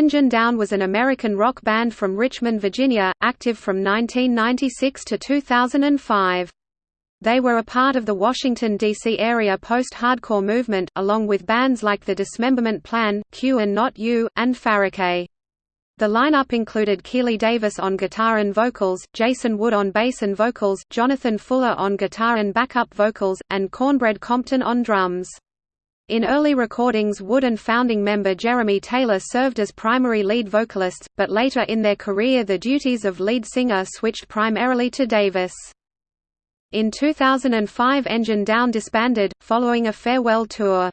Engine Down was an American rock band from Richmond, Virginia, active from 1996 to 2005. They were a part of the Washington, D.C. area post-hardcore movement, along with bands like The Dismemberment Plan, Q and Not U, and Faraquet. The lineup included Keeley Davis on guitar and vocals, Jason Wood on bass and vocals, Jonathan Fuller on guitar and backup vocals, and Cornbread Compton on drums. In early recordings Wood and founding member Jeremy Taylor served as primary lead vocalists, but later in their career the duties of lead singer switched primarily to Davis. In 2005 Engine Down disbanded, following a farewell tour.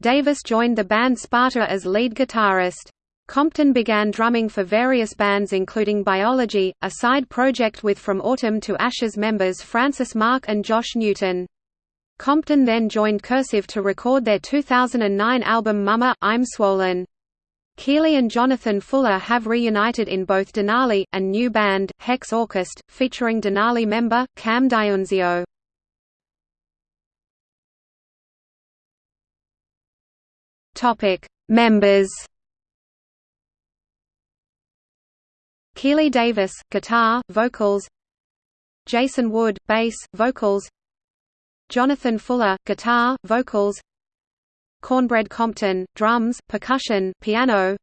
Davis joined the band Sparta as lead guitarist. Compton began drumming for various bands including Biology, a side project with From Autumn to Ashes members Francis Mark and Josh Newton. Compton then joined Cursive to record their 2009 album Mama, I'm Swollen. Keeley and Jonathan Fuller have reunited in both Denali, and new band, Hex Orchest, featuring Denali member, Cam DiNunzio. Members Keeley Davis, guitar, vocals Jason Wood, bass, vocals Jonathan Fuller, guitar, vocals. Cornbread Compton, drums, percussion, piano.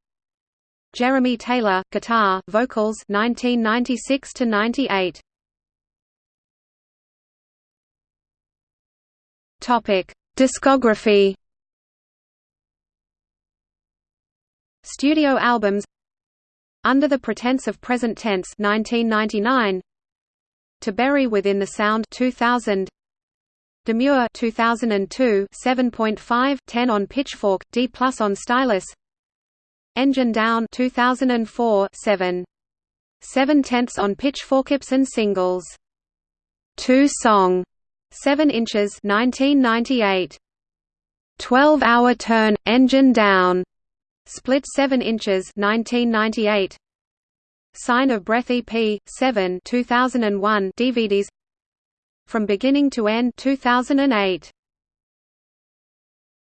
Jeremy Taylor, guitar, vocals 1996 to 98 Topic: Discography. Studio albums. Under the Pretense of Present Tense 1999 To Bury Within the Sound 2000 Demure 2002 7.5 10 on Pitchfork D+ on Stylus. Engine Down 2004 7 7 tenths on Pitchfork and singles. Two Song. 7 inches 1998 12 Hour Turn Engine Down. Split 7 inches 1998 Sign of Breath EP 7 2001 DVDs from Beginning to End 2008